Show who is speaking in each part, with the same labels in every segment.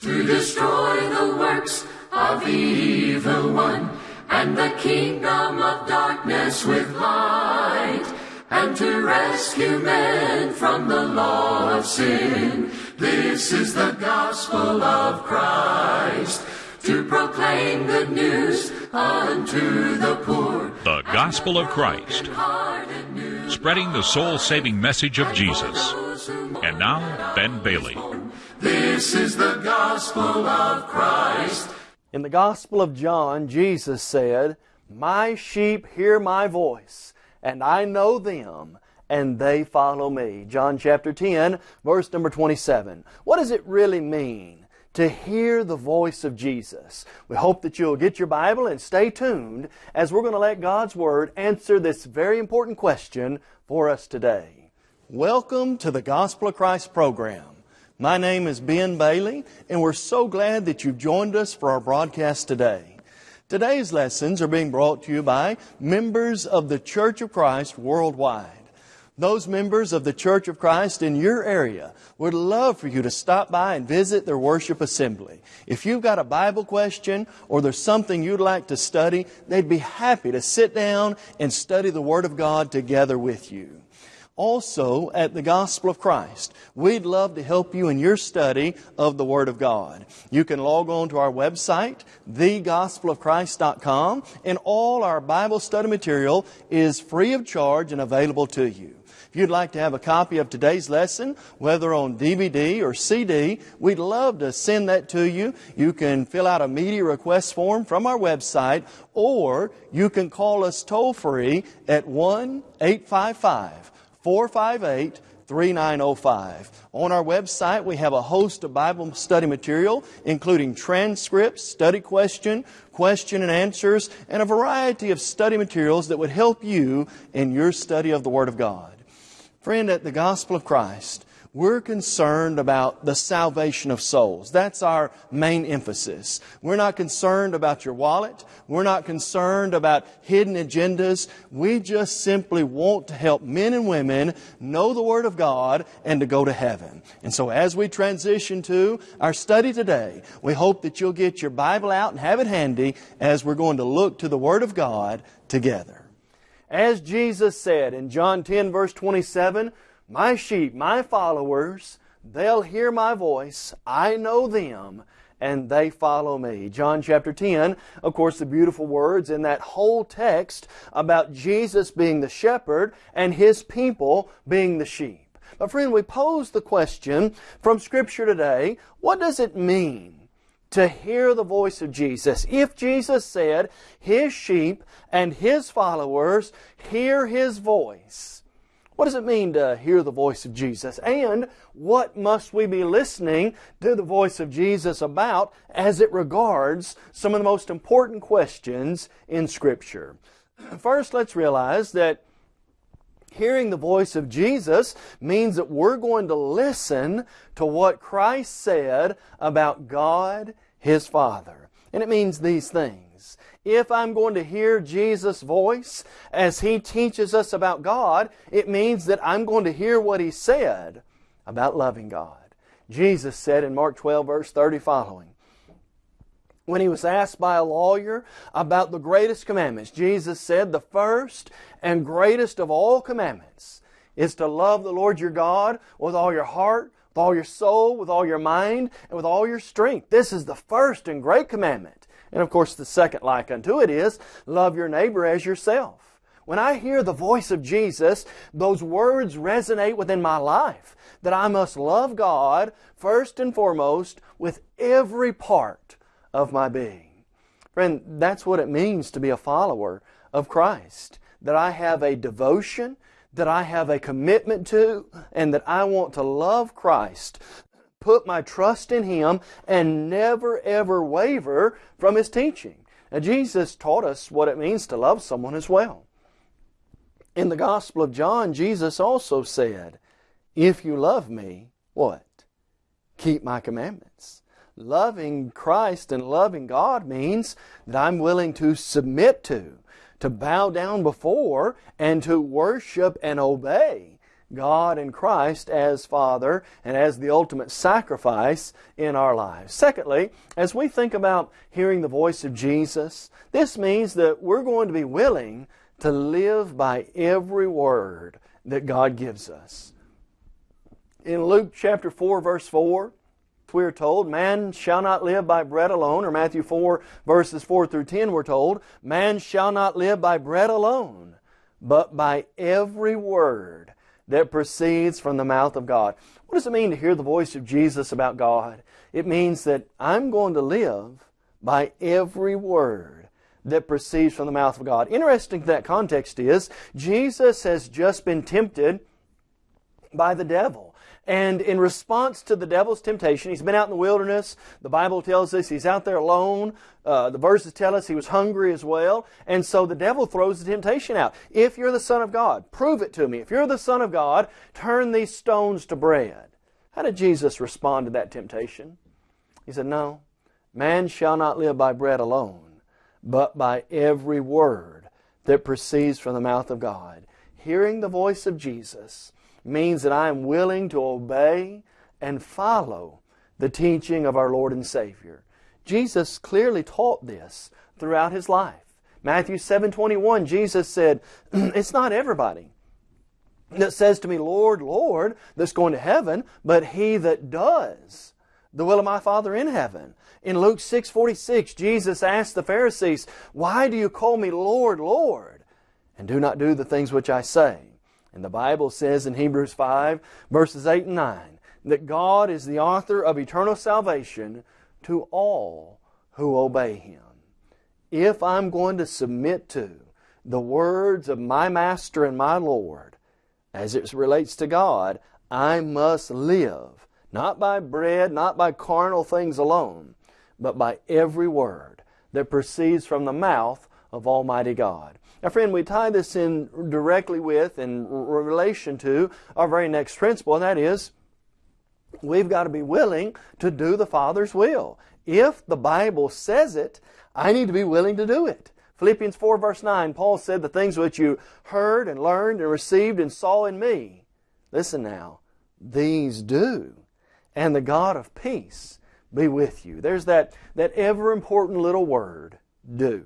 Speaker 1: to destroy the works of the evil one, and the kingdom of darkness with light, and to rescue men from the law of sin. This is the gospel of Christ, to proclaim good news unto the poor.
Speaker 2: The Gospel of Christ, spreading the soul saving message of Jesus. And now, Ben Bailey.
Speaker 1: This is the gospel of Christ.
Speaker 3: In the Gospel of John, Jesus said, My sheep hear my voice, and I know them, and they follow me. John chapter 10, verse number 27. What does it really mean to hear the voice of Jesus? We hope that you'll get your Bible and stay tuned as we're going to let God's Word answer this very important question for us today. Welcome to the Gospel of Christ program. My name is Ben Bailey, and we're so glad that you've joined us for our broadcast today. Today's lessons are being brought to you by members of the Church of Christ worldwide. Those members of the Church of Christ in your area would love for you to stop by and visit their worship assembly. If you've got a Bible question or there's something you'd like to study, they'd be happy to sit down and study the Word of God together with you. Also, at the Gospel of Christ, we'd love to help you in your study of the Word of God. You can log on to our website, thegospelofchrist.com, and all our Bible study material is free of charge and available to you. If you'd like to have a copy of today's lesson, whether on DVD or CD, we'd love to send that to you. You can fill out a media request form from our website, or you can call us toll free at 1 855 458 3905. On our website, we have a host of Bible study material, including transcripts, study question, question and answers, and a variety of study materials that would help you in your study of the Word of God. Friend, at the Gospel of Christ, we're concerned about the salvation of souls. That's our main emphasis. We're not concerned about your wallet. We're not concerned about hidden agendas. We just simply want to help men and women know the Word of God and to go to heaven. And so as we transition to our study today, we hope that you'll get your Bible out and have it handy as we're going to look to the Word of God together. As Jesus said in John 10 verse 27, My sheep, my followers, they'll hear my voice, I know them, and they follow me. John chapter 10, of course, the beautiful words in that whole text about Jesus being the shepherd and His people being the sheep. But friend, we pose the question from Scripture today, what does it mean to hear the voice of Jesus. If Jesus said, His sheep and His followers hear His voice, what does it mean to hear the voice of Jesus? And what must we be listening to the voice of Jesus about as it regards some of the most important questions in Scripture? First, let's realize that hearing the voice of Jesus means that we're going to listen to what Christ said about God, His Father. And it means these things. If I'm going to hear Jesus' voice as He teaches us about God, it means that I'm going to hear what He said about loving God. Jesus said in Mark 12, verse 30 following, when he was asked by a lawyer about the greatest commandments, Jesus said, The first and greatest of all commandments is to love the Lord your God with all your heart, with all your soul, with all your mind, and with all your strength. This is the first and great commandment. And of course, the second like unto it is, love your neighbor as yourself. When I hear the voice of Jesus, those words resonate within my life that I must love God first and foremost with every part of my being. Friend, that's what it means to be a follower of Christ. That I have a devotion, that I have a commitment to, and that I want to love Christ, put my trust in Him, and never ever waver from His teaching. Now, Jesus taught us what it means to love someone as well. In the Gospel of John, Jesus also said, If you love me, what? Keep my commandments loving Christ and loving God means that I'm willing to submit to, to bow down before, and to worship and obey God and Christ as Father and as the ultimate sacrifice in our lives. Secondly, as we think about hearing the voice of Jesus, this means that we're going to be willing to live by every word that God gives us. In Luke chapter 4, verse 4, we are told, man shall not live by bread alone, or Matthew 4, verses 4 through 10, we're told, man shall not live by bread alone, but by every word that proceeds from the mouth of God. What does it mean to hear the voice of Jesus about God? It means that I'm going to live by every word that proceeds from the mouth of God. Interesting that context is, Jesus has just been tempted by the devil. And in response to the devil's temptation, he's been out in the wilderness. The Bible tells us he's out there alone. Uh, the verses tell us he was hungry as well. And so the devil throws the temptation out. If you're the Son of God, prove it to me. If you're the Son of God, turn these stones to bread. How did Jesus respond to that temptation? He said, No, man shall not live by bread alone, but by every word that proceeds from the mouth of God. Hearing the voice of Jesus means that I am willing to obey and follow the teaching of our Lord and Savior. Jesus clearly taught this throughout His life. Matthew 7:21 Jesus said, "It's not everybody that says to me, Lord, Lord, that's going to heaven, but he that does the will of my Father in heaven." In Luke 6:46, Jesus asked the Pharisees, "Why do you call me Lord, Lord, and do not do the things which I say?" And the Bible says in Hebrews 5, verses 8 and 9, that God is the author of eternal salvation to all who obey Him. If I'm going to submit to the words of my Master and my Lord, as it relates to God, I must live, not by bread, not by carnal things alone, but by every word that proceeds from the mouth of Almighty God. Now, friend, we tie this in directly with and relation to our very next principle, and that is we've got to be willing to do the Father's will. If the Bible says it, I need to be willing to do it. Philippians 4 verse 9, Paul said, The things which you heard and learned and received and saw in me, listen now, these do, and the God of peace be with you. There's that, that ever important little word, do.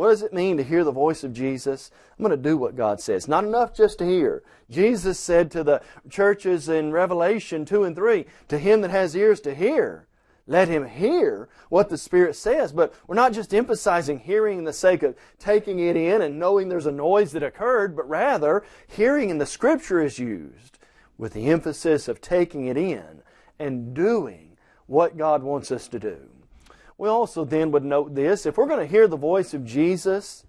Speaker 3: What does it mean to hear the voice of Jesus? I'm going to do what God says. Not enough just to hear. Jesus said to the churches in Revelation 2 and 3, To him that has ears to hear, let him hear what the Spirit says. But we're not just emphasizing hearing in the sake of taking it in and knowing there's a noise that occurred, but rather hearing in the Scripture is used with the emphasis of taking it in and doing what God wants us to do. We also then would note this if we're going to hear the voice of Jesus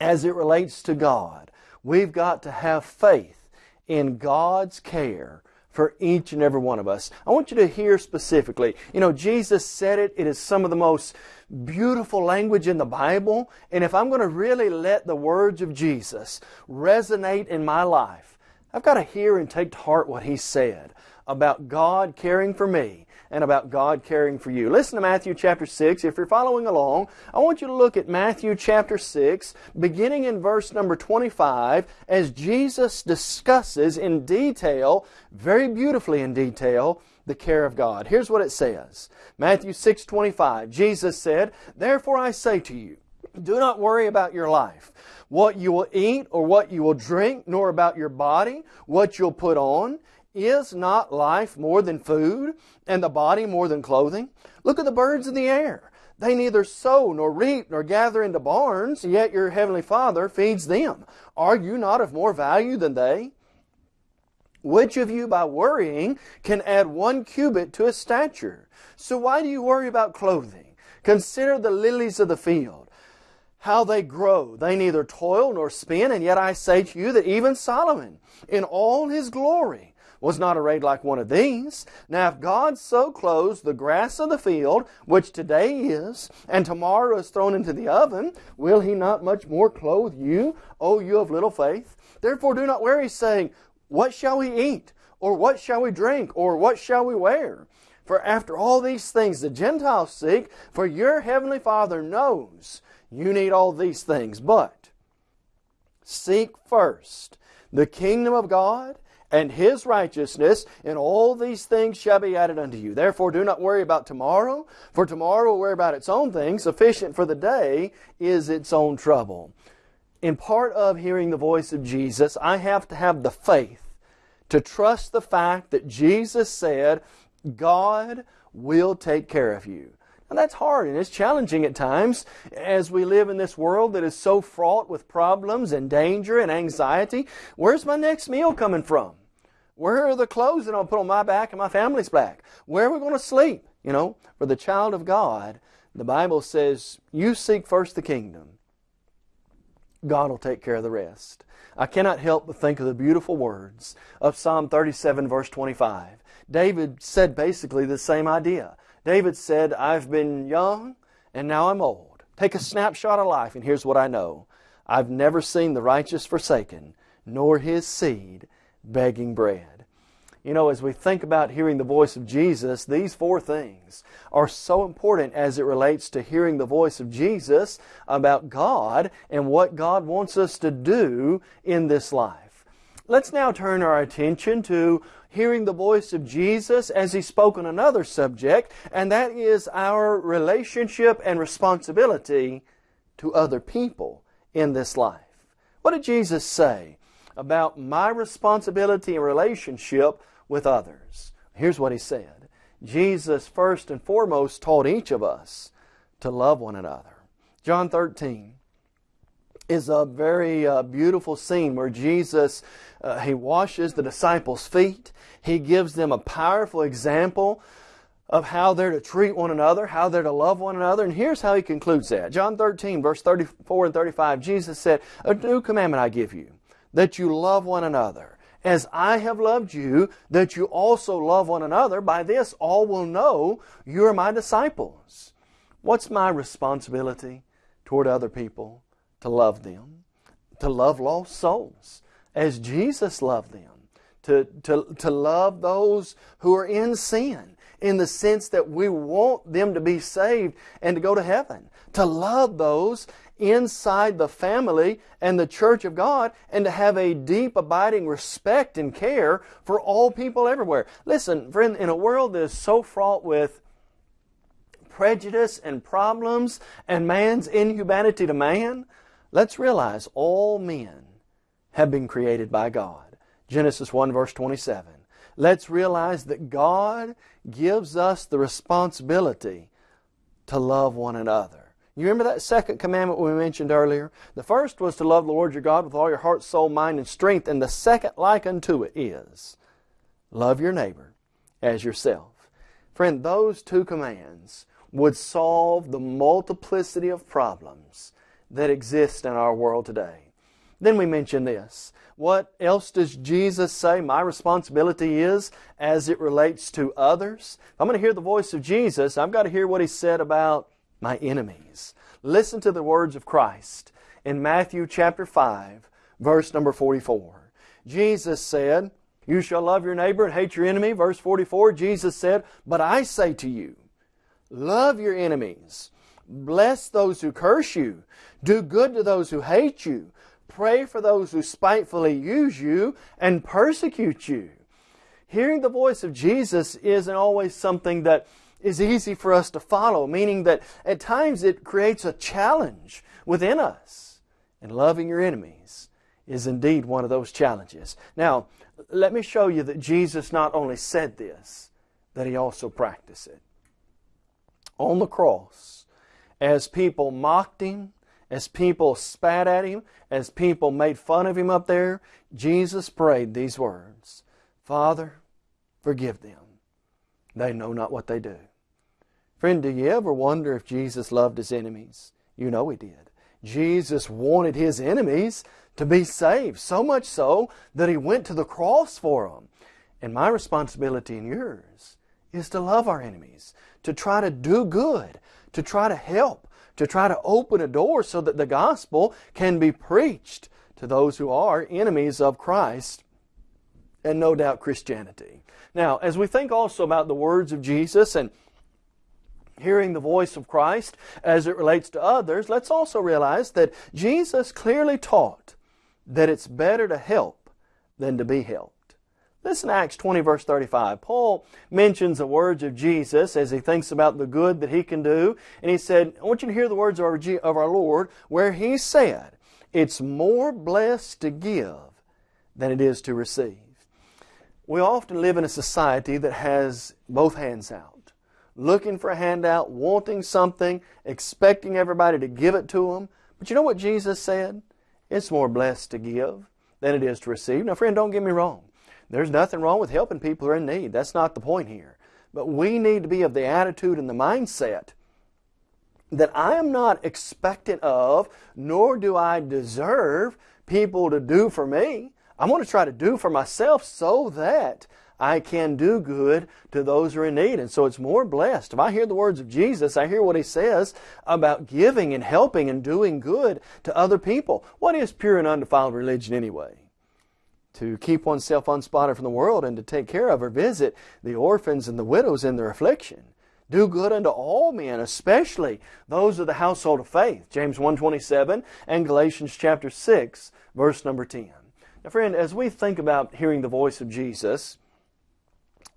Speaker 3: as it relates to God, we've got to have faith in God's care for each and every one of us. I want you to hear specifically. You know, Jesus said it, it is some of the most beautiful language in the Bible. And if I'm going to really let the words of Jesus resonate in my life, I've got to hear and take to heart what He said about God caring for me and about God caring for you. Listen to Matthew chapter 6. If you're following along, I want you to look at Matthew chapter 6, beginning in verse number 25, as Jesus discusses in detail, very beautifully in detail, the care of God. Here's what it says. Matthew 6:25. Jesus said, "Therefore I say to you, do not worry about your life, what you will eat or what you will drink, nor about your body, what you'll put on. Is not life more than food, and the body more than clothing? Look at the birds of the air. They neither sow nor reap nor gather into barns, yet your heavenly Father feeds them. Are you not of more value than they? Which of you by worrying can add one cubit to his stature? So why do you worry about clothing? Consider the lilies of the field, how they grow. They neither toil nor spin, and yet I say to you that even Solomon, in all his glory, was not arrayed like one of these. Now if God so clothes the grass of the field, which today is, and tomorrow is thrown into the oven, will he not much more clothe you, O you of little faith? Therefore do not worry, saying, What shall we eat? Or what shall we drink? Or what shall we wear? For after all these things the Gentiles seek, for your heavenly Father knows you need all these things. But seek first the kingdom of God and His righteousness, and all these things shall be added unto you. Therefore do not worry about tomorrow, for tomorrow will worry about its own things. Sufficient for the day is its own trouble. In part of hearing the voice of Jesus, I have to have the faith to trust the fact that Jesus said, God will take care of you. And that's hard and it's challenging at times as we live in this world that is so fraught with problems and danger and anxiety. Where's my next meal coming from? Where are the clothes that I'll put on my back and my family's back? Where are we going to sleep? You know, for the child of God, the Bible says, you seek first the kingdom. God will take care of the rest. I cannot help but think of the beautiful words of Psalm 37 verse 25. David said basically the same idea. David said, I've been young and now I'm old. Take a snapshot of life and here's what I know. I've never seen the righteous forsaken, nor his seed begging bread. You know, as we think about hearing the voice of Jesus, these four things are so important as it relates to hearing the voice of Jesus about God and what God wants us to do in this life. Let's now turn our attention to hearing the voice of Jesus as He spoke on another subject, and that is our relationship and responsibility to other people in this life. What did Jesus say about my responsibility and relationship with others? Here's what He said. Jesus first and foremost taught each of us to love one another. John 13 is a very uh, beautiful scene where Jesus uh, he washes the disciples' feet. He gives them a powerful example of how they're to treat one another, how they're to love one another. And here's how he concludes that. John 13, verse 34 and 35, Jesus said, A new commandment I give you, that you love one another. As I have loved you, that you also love one another. By this all will know you are my disciples. What's my responsibility toward other people? To love them, to love lost souls as Jesus loved them, to, to, to love those who are in sin in the sense that we want them to be saved and to go to heaven, to love those inside the family and the church of God and to have a deep abiding respect and care for all people everywhere. Listen, friend, in a world that is so fraught with prejudice and problems and man's inhumanity to man, let's realize all men have been created by God. Genesis 1 verse 27. Let's realize that God gives us the responsibility to love one another. You remember that second commandment we mentioned earlier? The first was to love the Lord your God with all your heart, soul, mind, and strength. And the second like unto it is love your neighbor as yourself. Friend, those two commands would solve the multiplicity of problems that exist in our world today. Then we mention this. What else does Jesus say my responsibility is as it relates to others? If I'm going to hear the voice of Jesus, I've got to hear what He said about my enemies. Listen to the words of Christ in Matthew chapter 5, verse number 44. Jesus said, You shall love your neighbor and hate your enemy. Verse 44, Jesus said, But I say to you, love your enemies. Bless those who curse you. Do good to those who hate you. Pray for those who spitefully use you and persecute you. Hearing the voice of Jesus isn't always something that is easy for us to follow, meaning that at times it creates a challenge within us. And loving your enemies is indeed one of those challenges. Now, let me show you that Jesus not only said this, that He also practiced it. On the cross, as people mocked Him, as people spat at him, as people made fun of him up there, Jesus prayed these words Father, forgive them. They know not what they do. Friend, do you ever wonder if Jesus loved his enemies? You know he did. Jesus wanted his enemies to be saved, so much so that he went to the cross for them. And my responsibility and yours is to love our enemies, to try to do good, to try to help, to try to open a door so that the gospel can be preached to those who are enemies of Christ and no doubt Christianity. Now, as we think also about the words of Jesus and hearing the voice of Christ as it relates to others, let's also realize that Jesus clearly taught that it's better to help than to be helped. Listen to Acts 20 verse 35. Paul mentions the words of Jesus as he thinks about the good that he can do. And he said, I want you to hear the words of our, of our Lord where he said, it's more blessed to give than it is to receive. We often live in a society that has both hands out, looking for a handout, wanting something, expecting everybody to give it to them. But you know what Jesus said? It's more blessed to give than it is to receive. Now, friend, don't get me wrong. There's nothing wrong with helping people who are in need. That's not the point here. But we need to be of the attitude and the mindset that I am not expectant of, nor do I deserve people to do for me. I want to try to do for myself so that I can do good to those who are in need. And so it's more blessed. If I hear the words of Jesus, I hear what He says about giving and helping and doing good to other people. What is pure and undefiled religion anyway? To keep oneself unspotted from the world and to take care of or visit the orphans and the widows in their affliction. Do good unto all men, especially those of the household of faith. James 1.27 and Galatians chapter 6, verse number 10. Now, friend, as we think about hearing the voice of Jesus,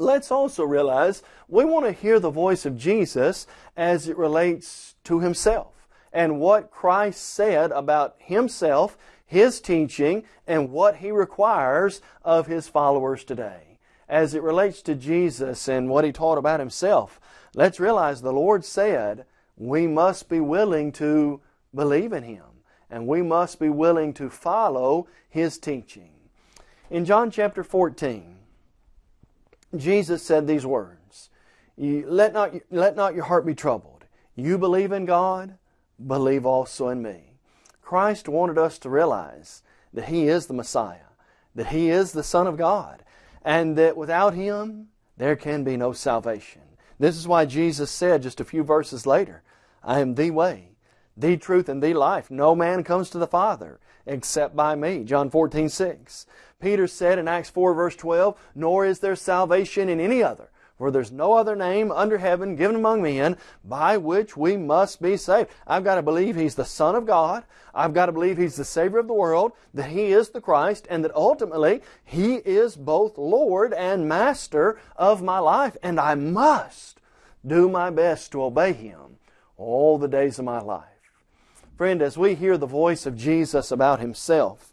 Speaker 3: let's also realize we want to hear the voice of Jesus as it relates to Himself and what Christ said about Himself, His teaching, and what He requires of His followers today. As it relates to Jesus and what He taught about Himself, let's realize the Lord said we must be willing to believe in Him and we must be willing to follow His teaching. In John chapter 14, Jesus said these words, let not, let not your heart be troubled. You believe in God, believe also in me. Christ wanted us to realize that He is the Messiah, that He is the Son of God, and that without Him, there can be no salvation. This is why Jesus said just a few verses later, I am the way, the truth and the life. No man comes to the Father except by me. John 14, 6. Peter said in Acts 4 verse 12, Nor is there salvation in any other, for there's no other name under heaven given among men by which we must be saved. I've got to believe He's the Son of God. I've got to believe He's the Savior of the world, that He is the Christ, and that ultimately He is both Lord and Master of my life, and I must do my best to obey Him all the days of my life. Friend, as we hear the voice of Jesus about Himself,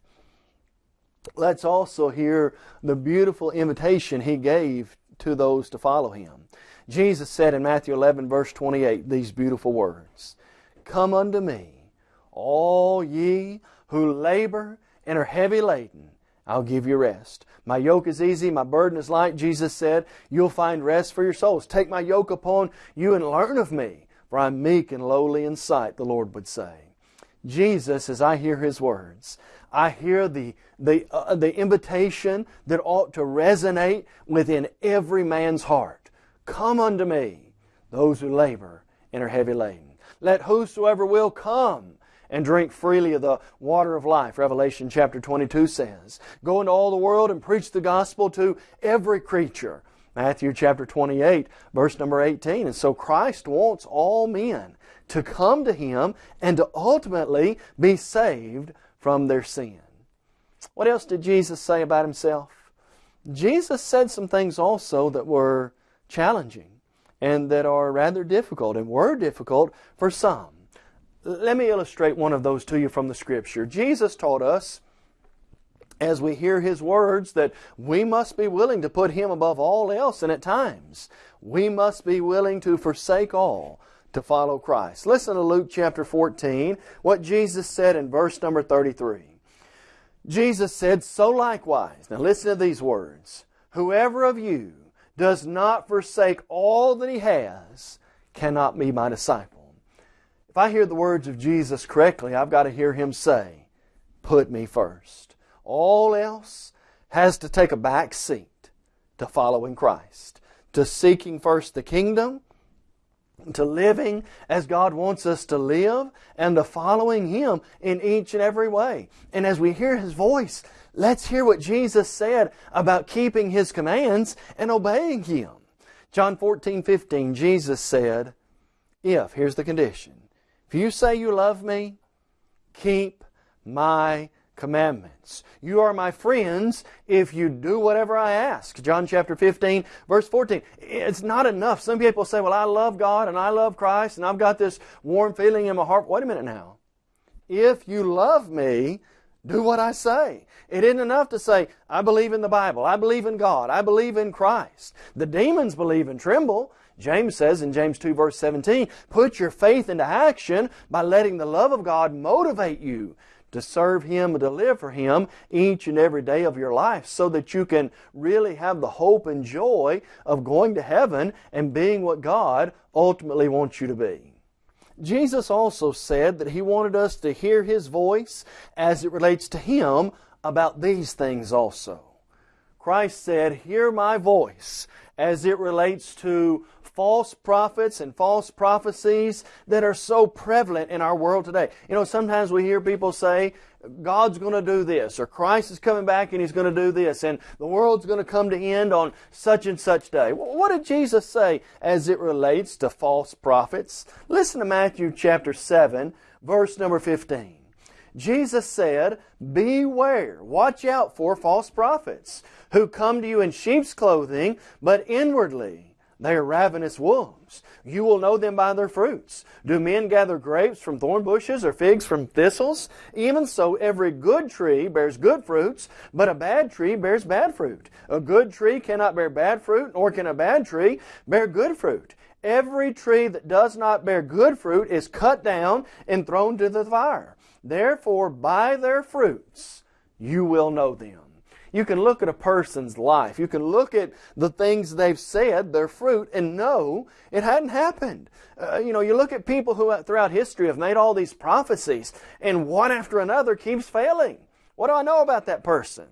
Speaker 3: let's also hear the beautiful invitation He gave to those to follow Him. Jesus said in Matthew 11 verse 28 these beautiful words, Come unto me, all ye who labor and are heavy laden, I'll give you rest. My yoke is easy, my burden is light, Jesus said. You'll find rest for your souls. Take my yoke upon you and learn of me, for I'm meek and lowly in sight, the Lord would say. Jesus, as I hear His words, I hear the, the, uh, the invitation that ought to resonate within every man's heart. Come unto me, those who labor and are heavy laden. Let whosoever will come and drink freely of the water of life. Revelation chapter 22 says, Go into all the world and preach the gospel to every creature. Matthew chapter 28, verse number 18. And so Christ wants all men to come to Him and to ultimately be saved from their sin. What else did Jesus say about Himself? Jesus said some things also that were challenging and that are rather difficult and were difficult for some. Let me illustrate one of those to you from the Scripture. Jesus taught us as we hear His words that we must be willing to put Him above all else, and at times we must be willing to forsake all to follow Christ. Listen to Luke chapter 14, what Jesus said in verse number 33. Jesus said, So likewise, now listen to these words, whoever of you does not forsake all that he has cannot be my disciple. If I hear the words of Jesus correctly, I've got to hear him say, Put me first. All else has to take a back seat to following Christ, to seeking first the kingdom to living as God wants us to live and to following Him in each and every way. And as we hear His voice, let's hear what Jesus said about keeping His commands and obeying Him. John 14, 15, Jesus said, If, here's the condition, if you say you love me, keep my commandments. You are my friends if you do whatever I ask. John chapter 15, verse 14. It's not enough. Some people say, well, I love God and I love Christ and I've got this warm feeling in my heart. Wait a minute now. If you love me, do what I say. It isn't enough to say, I believe in the Bible, I believe in God, I believe in Christ. The demons believe and tremble. James says in James 2 verse 17, put your faith into action by letting the love of God motivate you to serve Him and to live for Him each and every day of your life so that you can really have the hope and joy of going to heaven and being what God ultimately wants you to be. Jesus also said that He wanted us to hear His voice as it relates to Him about these things also. Christ said, Hear my voice as it relates to false prophets and false prophecies that are so prevalent in our world today. You know, sometimes we hear people say, God's going to do this, or Christ is coming back and He's going to do this, and the world's going to come to end on such and such day. What did Jesus say as it relates to false prophets? Listen to Matthew chapter 7, verse number 15. Jesus said, Beware, watch out for false prophets who come to you in sheep's clothing, but inwardly they are ravenous wolves. You will know them by their fruits. Do men gather grapes from thorn bushes or figs from thistles? Even so, every good tree bears good fruits, but a bad tree bears bad fruit. A good tree cannot bear bad fruit, nor can a bad tree bear good fruit. Every tree that does not bear good fruit is cut down and thrown to the fire. Therefore, by their fruits you will know them. You can look at a person's life. You can look at the things they've said, their fruit, and know it hadn't happened. Uh, you know, you look at people who throughout history have made all these prophecies, and one after another keeps failing. What do I know about that person?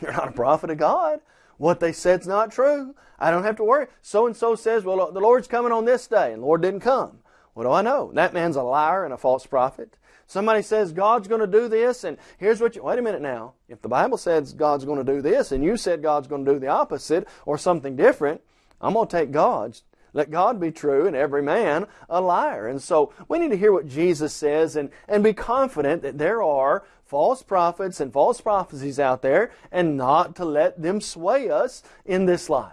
Speaker 3: You're not a prophet of God. What they said's not true. I don't have to worry. So and so says, well, the Lord's coming on this day, and the Lord didn't come. What do I know? That man's a liar and a false prophet. Somebody says God's going to do this, and here's what you, wait a minute now. If the Bible says God's going to do this, and you said God's going to do the opposite or something different, I'm going to take God's. Let God be true and every man a liar. And so we need to hear what Jesus says and, and be confident that there are false prophets and false prophecies out there and not to let them sway us in this life.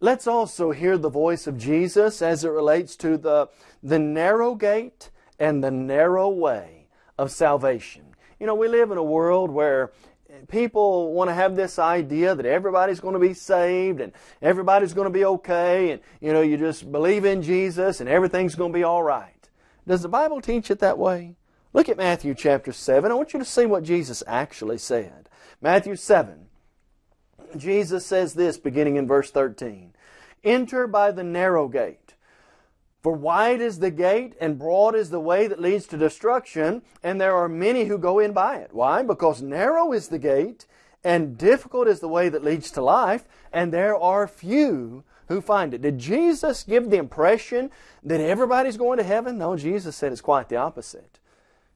Speaker 3: Let's also hear the voice of Jesus as it relates to the, the narrow gate and the narrow way of salvation. You know, we live in a world where people want to have this idea that everybody's going to be saved and everybody's going to be okay and, you know, you just believe in Jesus and everything's going to be all right. Does the Bible teach it that way? Look at Matthew chapter 7. I want you to see what Jesus actually said. Matthew 7. Jesus says this beginning in verse 13. Enter by the narrow gate. For wide is the gate and broad is the way that leads to destruction, and there are many who go in by it. Why? Because narrow is the gate and difficult is the way that leads to life, and there are few who find it. Did Jesus give the impression that everybody's going to heaven? No, Jesus said it's quite the opposite.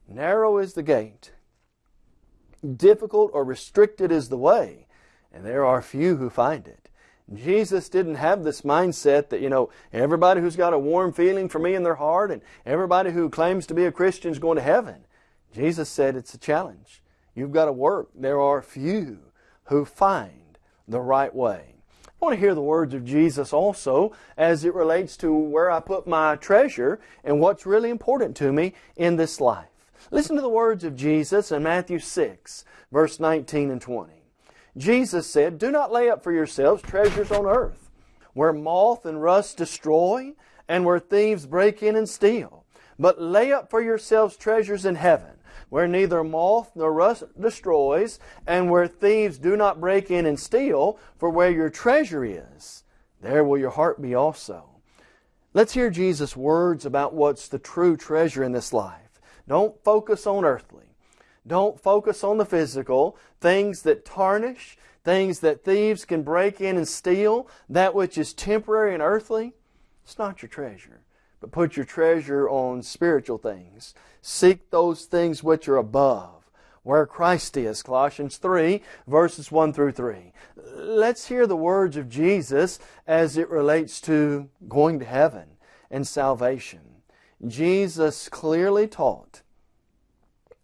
Speaker 3: Narrow is the gate, difficult or restricted is the way, and there are few who find it. Jesus didn't have this mindset that, you know, everybody who's got a warm feeling for me in their heart and everybody who claims to be a Christian is going to heaven. Jesus said it's a challenge. You've got to work. There are few who find the right way. I want to hear the words of Jesus also as it relates to where I put my treasure and what's really important to me in this life. Listen to the words of Jesus in Matthew 6, verse 19 and 20. Jesus said, Do not lay up for yourselves treasures on earth, where moth and rust destroy, and where thieves break in and steal. But lay up for yourselves treasures in heaven, where neither moth nor rust destroys, and where thieves do not break in and steal, for where your treasure is, there will your heart be also. Let's hear Jesus' words about what's the true treasure in this life. Don't focus on earthly. Don't focus on the physical, things that tarnish, things that thieves can break in and steal, that which is temporary and earthly. It's not your treasure. But put your treasure on spiritual things. Seek those things which are above, where Christ is. Colossians 3, verses 1 through 3. Let's hear the words of Jesus as it relates to going to heaven and salvation. Jesus clearly taught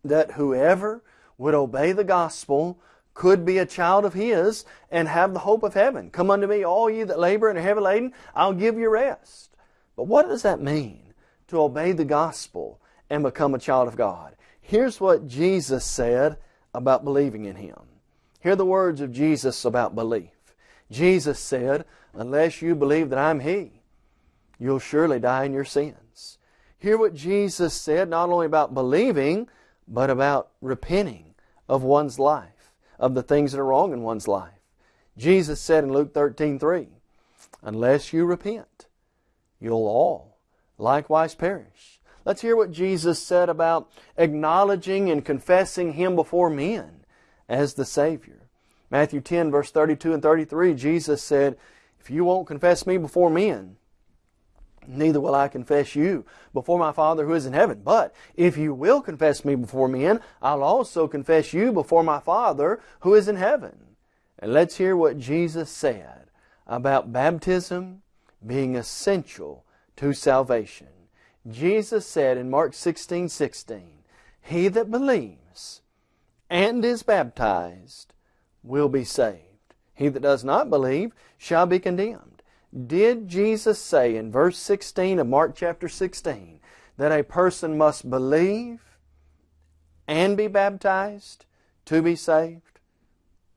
Speaker 3: that whoever would obey the gospel could be a child of His and have the hope of heaven. Come unto me, all ye that labor and are heavy laden, I'll give you rest. But what does that mean to obey the gospel and become a child of God? Here's what Jesus said about believing in Him. Hear the words of Jesus about belief. Jesus said, Unless you believe that I'm He, you'll surely die in your sins. Hear what Jesus said not only about believing, but about repenting of one's life, of the things that are wrong in one's life. Jesus said in Luke 13, 3, Unless you repent, you'll all likewise perish. Let's hear what Jesus said about acknowledging and confessing Him before men as the Savior. Matthew 10, verse 32 and 33, Jesus said, If you won't confess me before men, neither will I confess you before my Father who is in heaven. But if you will confess me before men, I'll also confess you before my Father who is in heaven. And let's hear what Jesus said about baptism being essential to salvation. Jesus said in Mark 16, 16, He that believes and is baptized will be saved. He that does not believe shall be condemned. Did Jesus say in verse 16 of Mark chapter 16 that a person must believe and be baptized to be saved?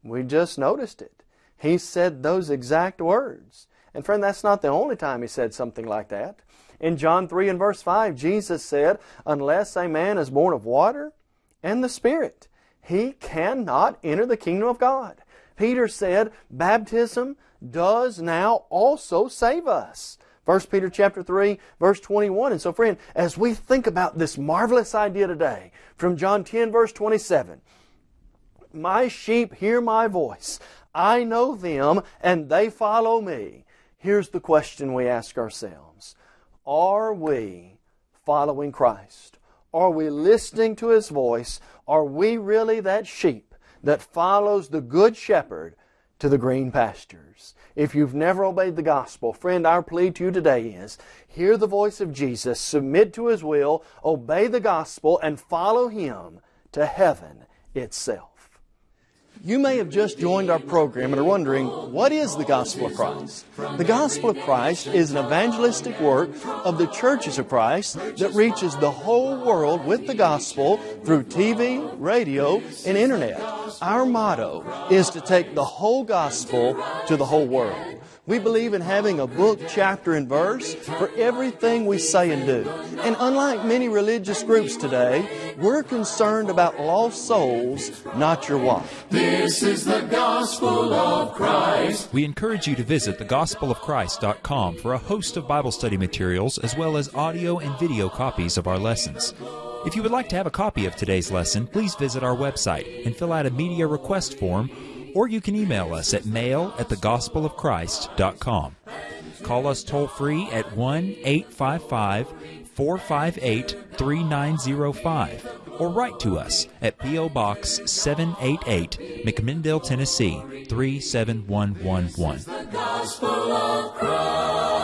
Speaker 3: We just noticed it. He said those exact words. And friend, that's not the only time he said something like that. In John 3 and verse 5, Jesus said, Unless a man is born of water and the Spirit, he cannot enter the kingdom of God. Peter said, Baptism does now also save us. 1 Peter chapter 3 verse 21. And so friend, as we think about this marvelous idea today from John 10 verse 27, my sheep hear my voice. I know them and they follow me. Here's the question we ask ourselves. Are we following Christ? Are we listening to His voice? Are we really that sheep that follows the Good Shepherd to the green pastures? If you've never obeyed the gospel, friend, our plea to you today is hear the voice of Jesus, submit to His will, obey the gospel, and follow Him to heaven itself. You may have just joined our program and are wondering, what is the Gospel of Christ? The Gospel of Christ is an evangelistic work of the churches of Christ that reaches the whole world with the gospel through TV, radio, and internet. Our motto is to take the whole gospel to the whole world. We believe in having a book, chapter, and verse for everything we say and do. And unlike many religious groups today, we're concerned about lost souls, not your wife.
Speaker 1: This is the gospel of Christ.
Speaker 4: We encourage you to visit thegospelofchrist.com for a host of Bible study materials as well as audio and video copies of our lessons. If you would like to have a copy of today's lesson, please visit our website and fill out a media request form or you can email us at mail at thegospelofchrist.com. Call us toll free at 1 855 458 3905 or write to us at P.O. Box 788, McMinnville, Tennessee 37111.